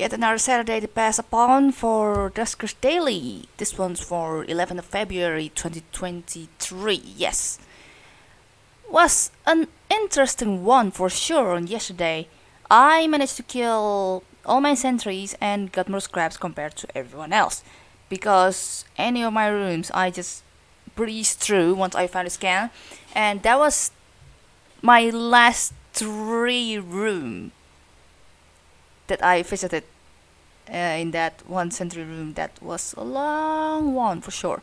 Yet another Saturday to pass upon for Duskers Daily. This one's for 11th of February 2023. Yes. Was an interesting one for sure on yesterday. I managed to kill all my sentries and got more scraps compared to everyone else. Because any of my rooms I just breezed through once I found a scan. And that was my last three room that I visited uh, in that one sentry room that was a long one for sure.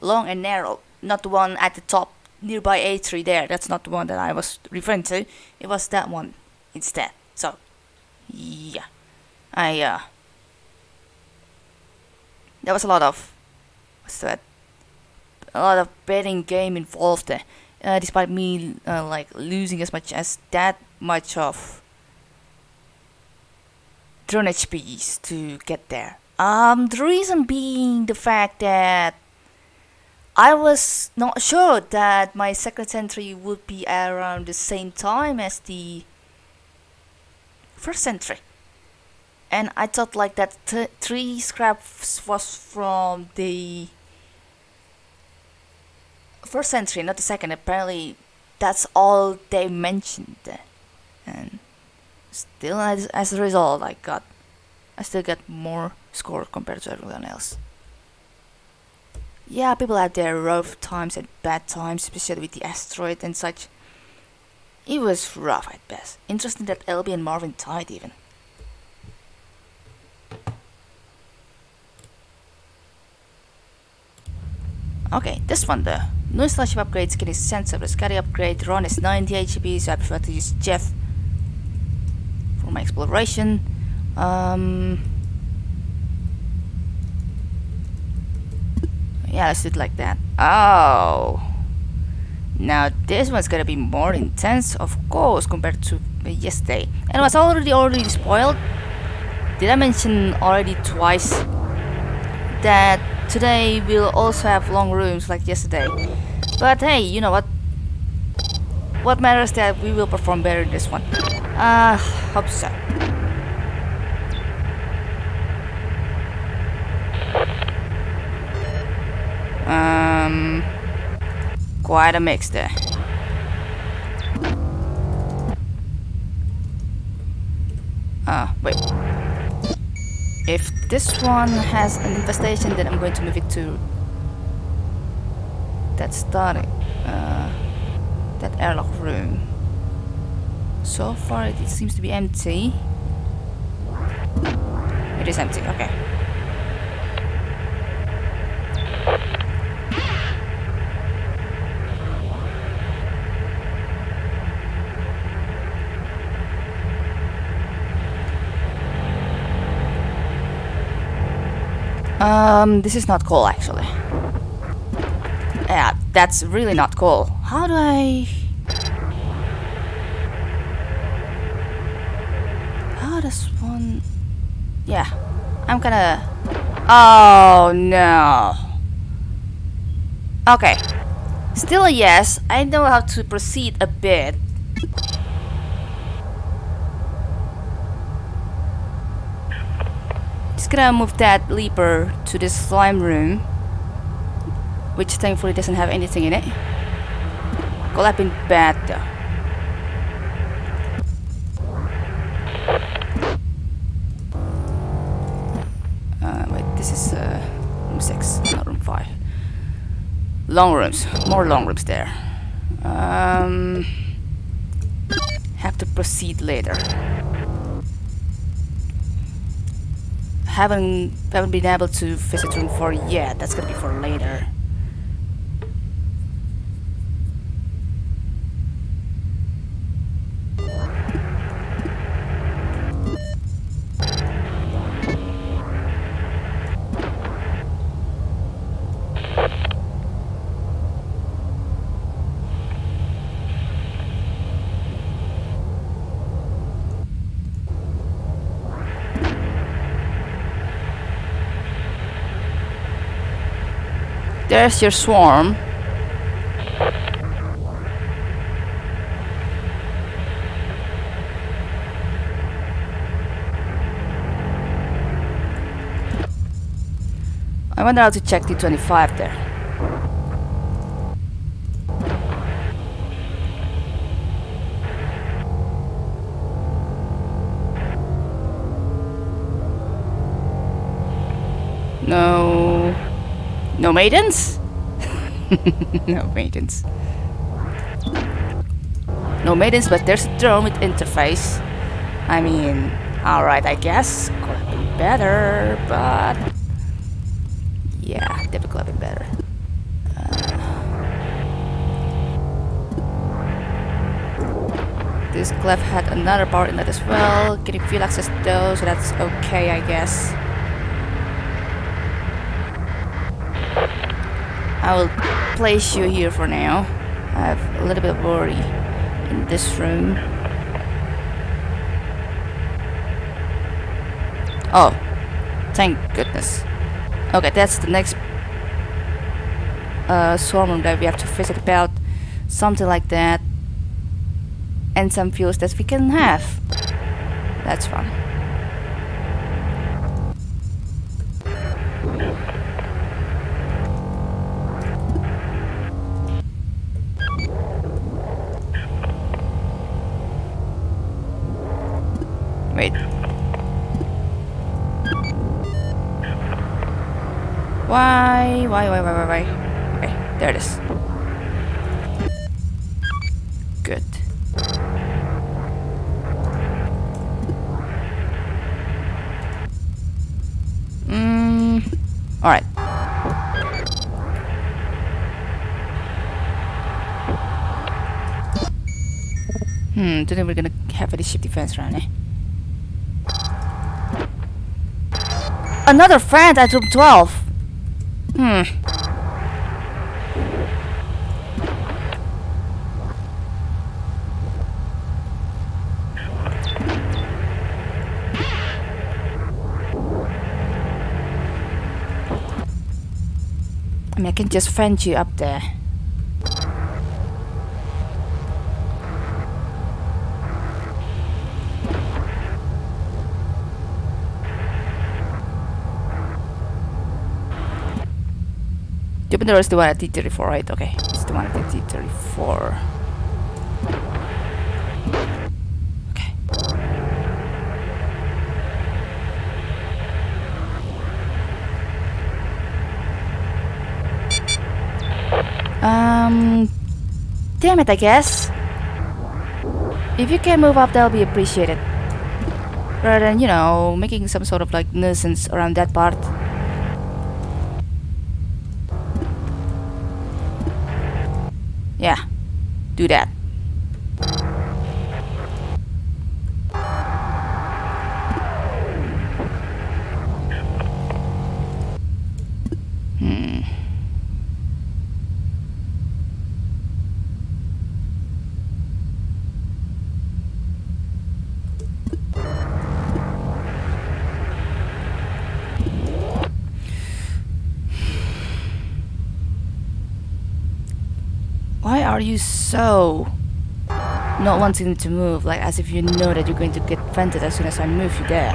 Long and narrow. Not the one at the top nearby A3 there. That's not the one that I was referring to. It was that one instead. So yeah. I uh there was a lot of what's that? A lot of betting game involved there. Uh, despite me uh, like losing as much as that much of drone HPs to get there. Um, the reason being the fact that I was not sure that my second sentry would be around the same time as the first sentry. And I thought like that three scraps was from the first sentry, not the second. Apparently, that's all they mentioned. And still as, as a result I got I still get more score compared to everyone else. Yeah people had their rough times and bad times especially with the asteroid and such. It was rough at best. Interesting that LB and Marvin tied even. Okay, this one though. new starship upgrade skin is sensible, Scotty upgrade, Ron is 90 HP, so I prefer to use Jeff exploration. Um, yeah, let's do it like that. Oh. Now this one's gonna be more intense, of course, compared to yesterday. And it was already already spoiled. Did I mention already twice that today we'll also have long rooms like yesterday? But hey, you know what? What matters that we will perform better in this one. Uh, hope so. Um, quite a mix there. Ah, wait. If this one has an infestation, then I'm going to move it to that starting, uh, that airlock room. So far it seems to be empty. It is empty, okay. Um, this is not cool actually. Yeah, that's really not cool. How do I... this one... Yeah, I'm gonna... Oh, no. Okay. Still a yes. I know how to proceed a bit. Just gonna move that leaper to this slime room. Which thankfully doesn't have anything in it. Could have bad though. long rooms more long rooms there um, have to proceed later haven't haven't been able to visit room 4 yet that's gonna be for later There's your swarm. I wonder how to check T25 there. No maidens? no maidens. No maidens, but there's a drone with interface. I mean, alright, I guess. Could have been better, but... Yeah, definitely could have been better. Uh, this clef had another power in that as well. Getting field access though, so that's okay, I guess. I will place you here for now. I have a little bit of worry in this room. Oh, thank goodness. Okay, that's the next uh, swarm room that we have to visit about. Something like that. And some fuels that we can have. That's fun. Why? Why, why, why, why? Okay, there it is. Good. Mm, alright. Hmm, don't we're gonna have any ship defense around, eh? Another friend at room 12. Hmm. I I can just friend you up there. Jupiter is the one at T34, right? Okay, it's the one at T34. Okay. Um, damn it, I guess. If you can move up, that'll be appreciated. Rather than, you know, making some sort of like nuisance around that part. Do that. Hmm. Why are you so not wanting to move, like as if you know that you're going to get vented as soon as I move you there?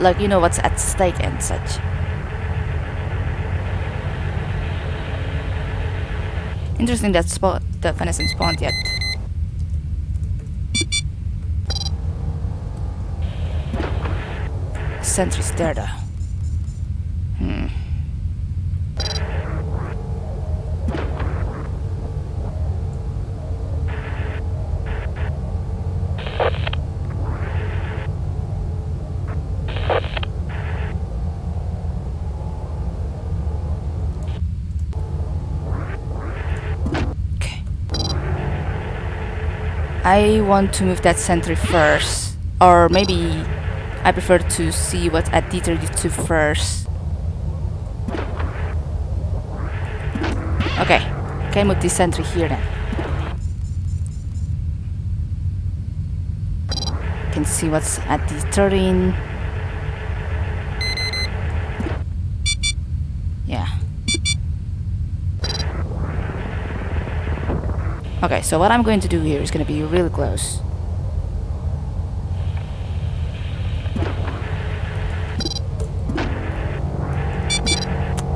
Like you know what's at stake and such. Interesting that spot that Venison spawned yet. Sentry's there though. I want to move that sentry first. Or maybe I prefer to see what's at D32 first. Okay, can move this sentry here then. Can see what's at D13. Yeah. Okay, so what I'm going to do here is going to be really close.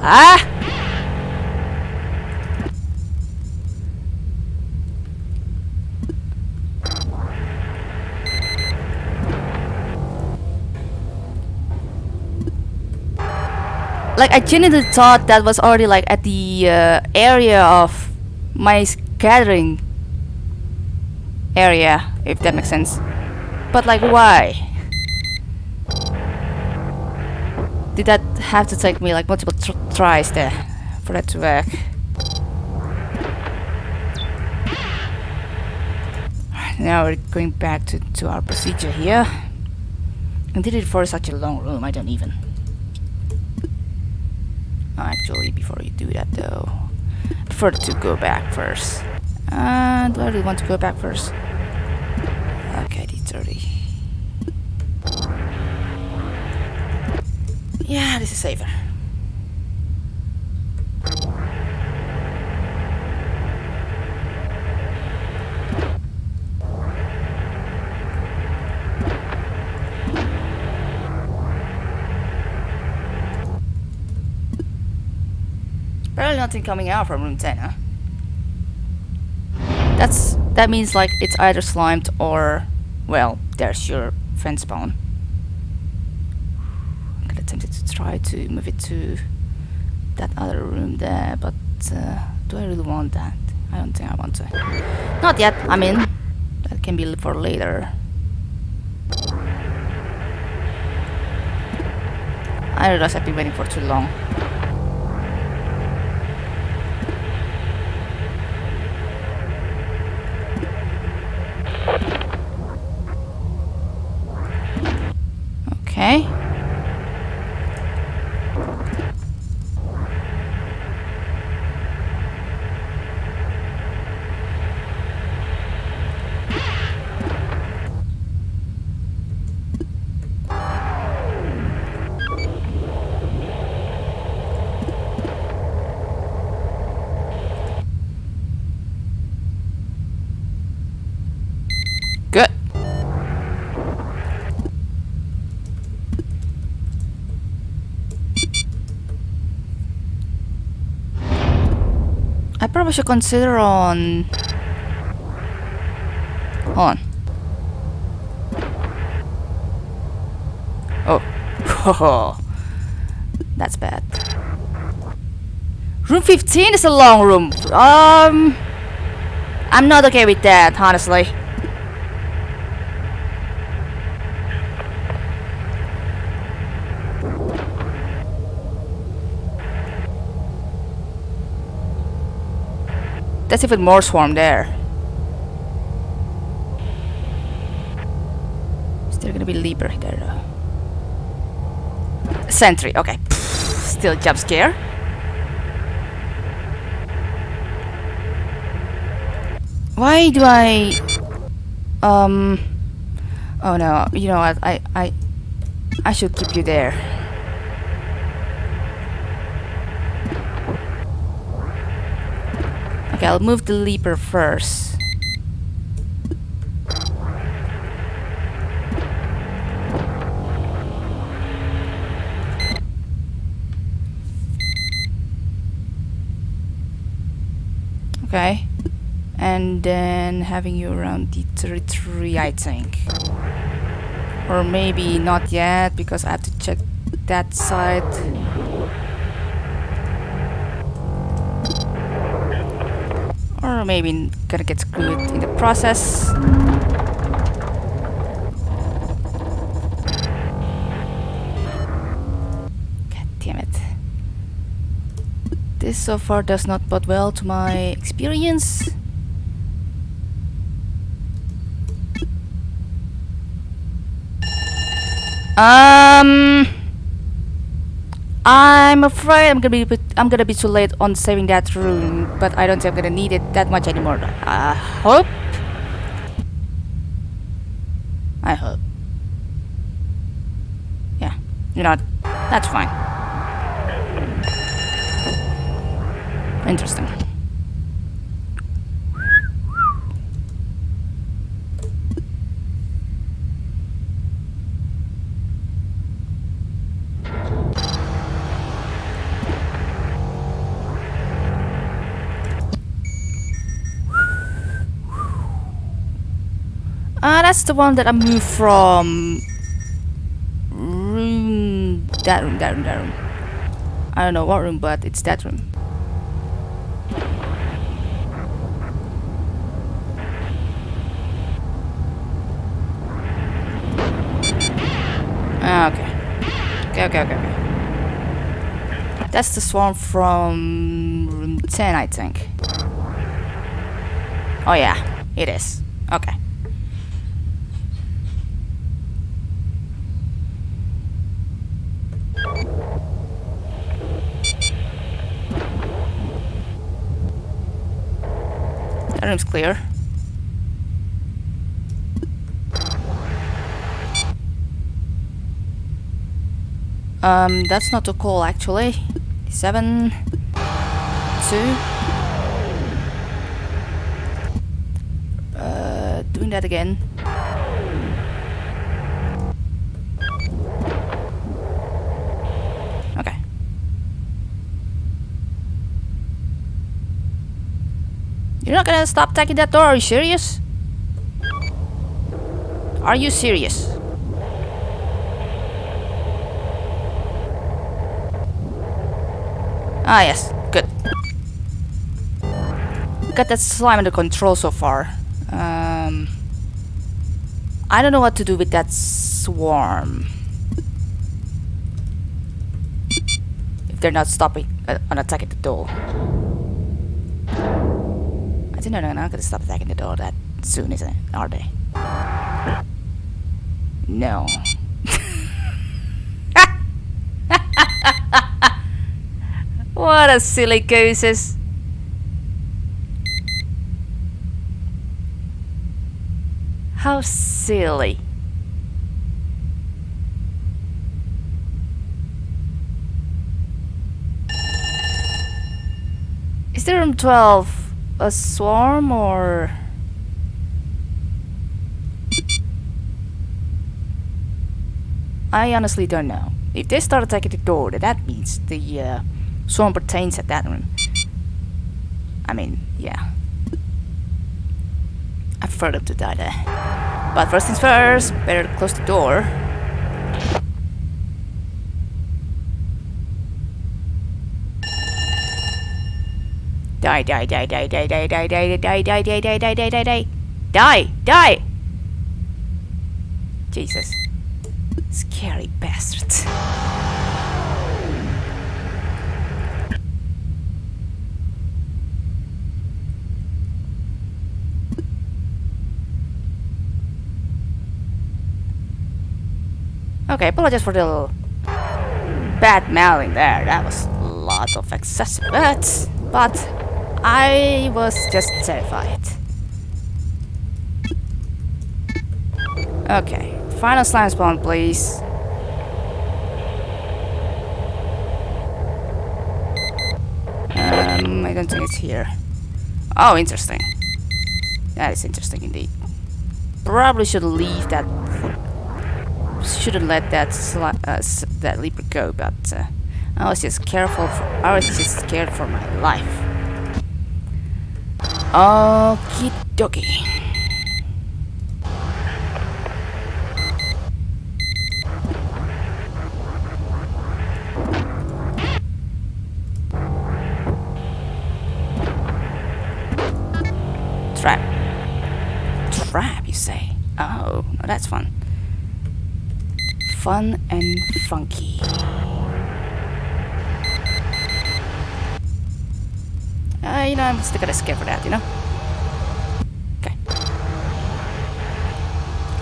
Ah! Like I genuinely thought that was already like at the uh, area of my gathering area, if that makes sense. But like why? Did that have to take me like multiple tr tries there for that to work? Now we're going back to, to our procedure here. And did it for such a long room, I don't even. Actually, before you do that though, I prefer to go back first. Uh, do I really want to go back first? Okay, D30. Yeah, this is safer. Barely nothing coming out from room 10, huh? That's that means like it's either slimed or well, there's your friend spawn. I'm gonna attempt to try to move it to that other room there, but uh, do I really want that? I don't think I want to. Not yet, I mean, that can be for later. I realize I've been waiting for too long. I probably should consider on. Hold on. Oh. That's bad. Room 15 is a long room. Um. I'm not okay with that, honestly. That's even more swarm there. Is there. Gonna be Leaper there though. Sentry, okay. Still jump scare. Why do I um oh no, you know what I I I should keep you there. Okay, I'll move the leaper first. Okay. And then having you around D33, I think. Or maybe not yet, because I have to check that side. Or maybe gonna get screwed in the process. God damn it. This so far does not bode well to my experience. Um, I'm afraid I'm gonna be I'm gonna be too late on saving that room, but I don't think I'm gonna need it that much anymore. I hope. I hope. Yeah, you know, that's fine. Interesting. Uh, that's the one that I moved from room that room, that room, that room. I don't know what room, but it's that room. Ah, okay. Okay, okay, okay, okay. That's the swarm from room 10, I think. Oh yeah, it is. Okay. That room's clear. Um, that's not a call actually. Seven, two. Uh, doing that again. You're not gonna stop attacking that door, are you serious? Are you serious? Ah, yes. Good. Got that slime under control so far. Um, I don't know what to do with that swarm. If they're not stopping uh, on attacking the door. I think they're not gonna stop attacking the door that soon, isn't it? Are they? No. What a silly gooses. How silly. Is there room 12 a swarm or... I honestly don't know. If they start attacking the door, that means the uh, Swarm pertains at that room. I mean, yeah. I prefer them to die there. But first things first, better close the door. Die, die, die, die, die, die, die, die, die, die, die, die, die, die, die, die, die. Die! Jesus. Scary bastards. Okay, apologize for the bad mailing there. That was a lot of excessive words, but I was just terrified. Okay, final slime spawn, please. Um, I don't think it's here. Oh, interesting. That is interesting indeed. Probably should leave that shouldn't let that uh, that leaper go, but uh, I was just careful. For, I was just scared for my life. Okie dokie. Trap. Trap, you say? Oh, that's fun fun and funky. Uh, you know, I'm still gonna skip for that, you know? Okay.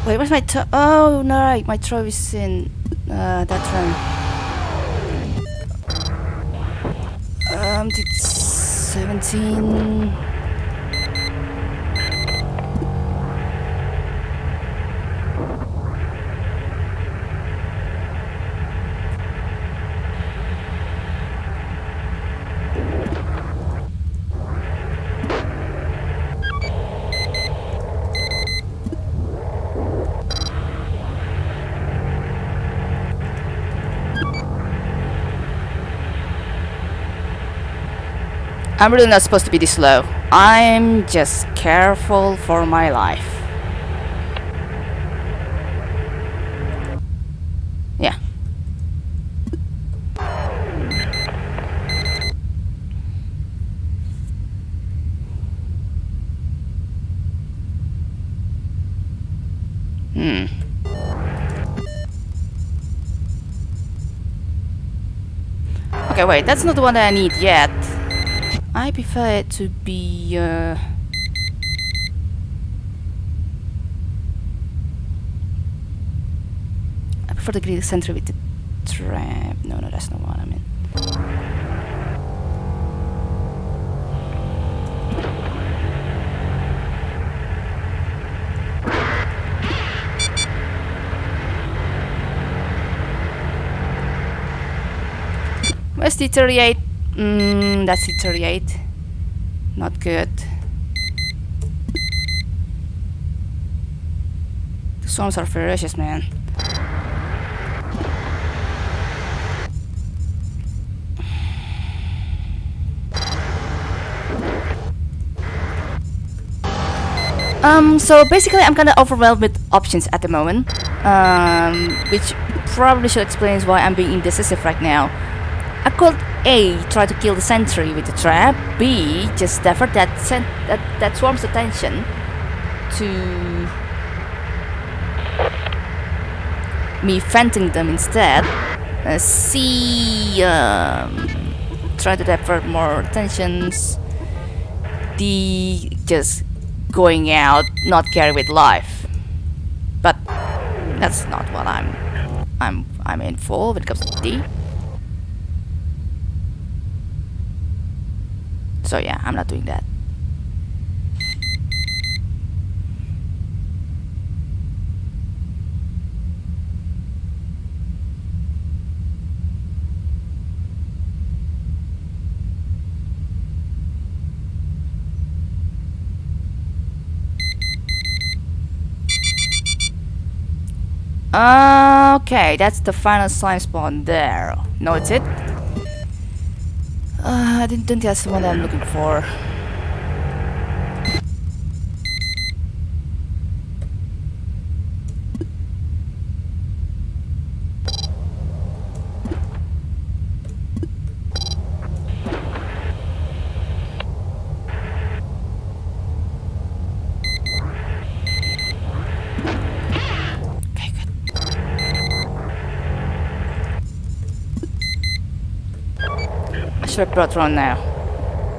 Wait, where's my toe? Oh, no, right, my toe is in uh, that room. Um, it's 17... I'm really not supposed to be this low. I'm just careful for my life. Yeah. Hmm. Okay, wait, that's not the one that I need yet. I prefer it to be, uh... I prefer the grid center with the trap. No, no, that's not what I mean. The 38? Mm, that's 38. Not good. The swarms are ferocious, man. Um, so basically I'm kinda overwhelmed with options at the moment, um, which probably should explain why I'm being indecisive right now. I could A. Try to kill the sentry with the trap. B. Just divert that that, that swarm's attention to me venting them instead. Uh, C. Um, try to divert more attentions. D. Just going out, not carry with life. But that's not what I'm I'm I'm in for when it comes to D. So yeah, I'm not doing that. Okay, that's the final slime spawn there. No, it's it. Uh, I didn't think that's the one I'm looking for. Okay, good. I now.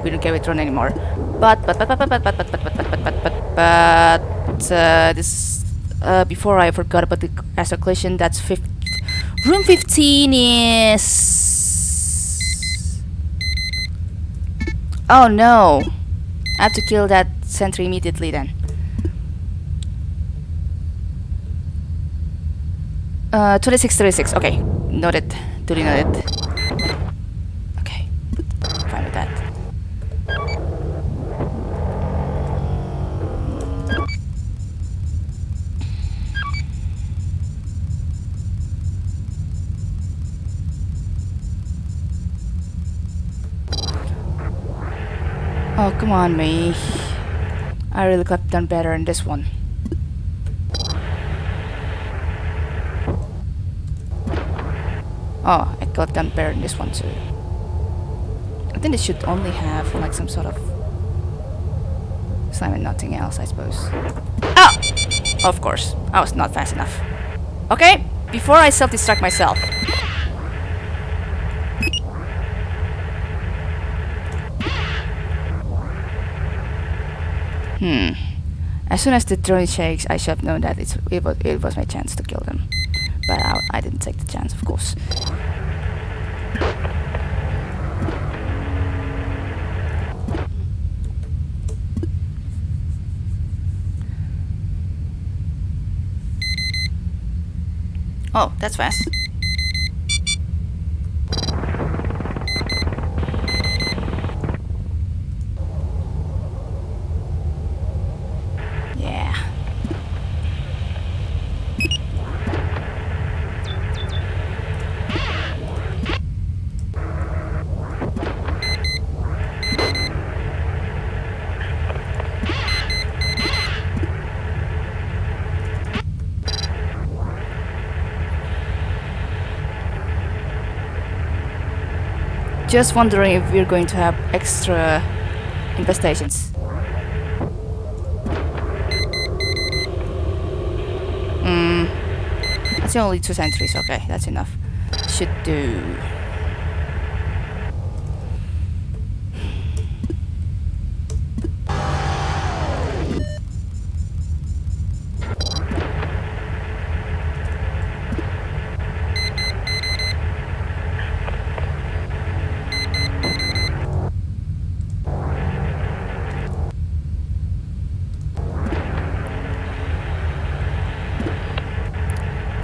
We don't carry Ron anymore. But but but but but but but but but but but but but but uh, this uh, before I forgot about the astral collision. That's fif room fifteen is. Oh no! I have to kill that sentry immediately then. Uh, 2636, okay. Noted. Duly noted. Come on, me. I really could have done better in this one. Oh, I got done better in this one too. I think it should only have like some sort of slime and nothing else, I suppose. Oh! Of course, I was not fast enough. Okay, before I self-destruct myself. Hmm. As soon as the drone shakes, I should have known that it's, it, was, it was my chance to kill them. But I, I didn't take the chance, of course. Oh, that's fast. Yeah. Just wondering if we're going to have extra infestations. Hmm. That's only two sentries. Okay, that's enough. Should do.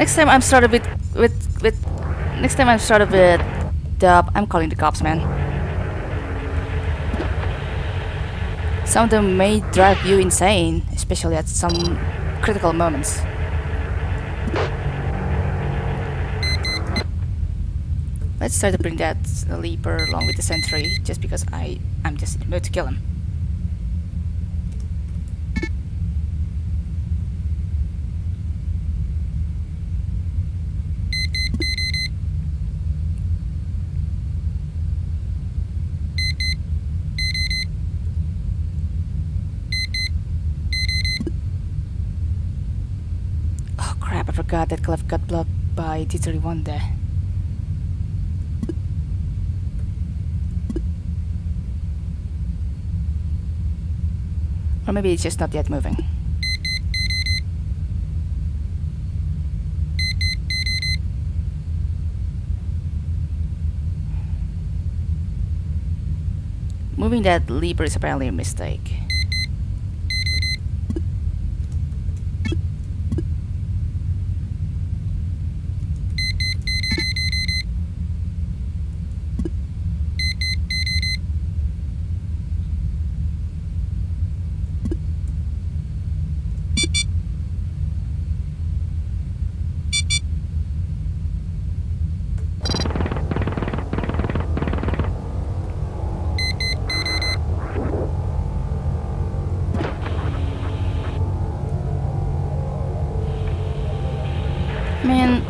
Next time I'm started with with with next time I'm started with dub, I'm calling the cops, man. Some of them may drive you insane, especially at some critical moments. Let's try to bring that leaper along with the sentry, just because I I'm just in the mood to kill him. Oh crap, I forgot that Clef got blocked by T31 there. Or maybe it's just not yet moving. Moving that lever is apparently a mistake. Man,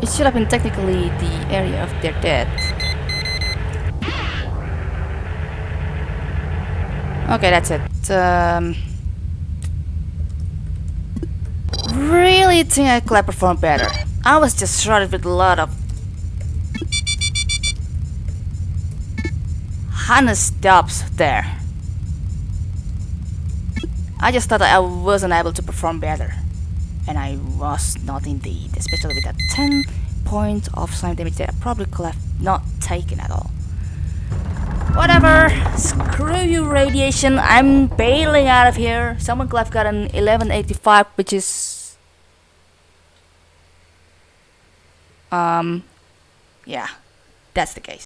it should have been technically the area of their death. Okay, that's it. Um, really think I could perform better. I was just shrouded with a lot of honest dubs there. I just thought I wasn't able to perform better and I was not indeed, especially with that 10 points of slime damage that I probably could have not taken at all. Whatever, screw you radiation, I'm bailing out of here. Someone could have got an 1185, which is... Um, yeah, that's the case.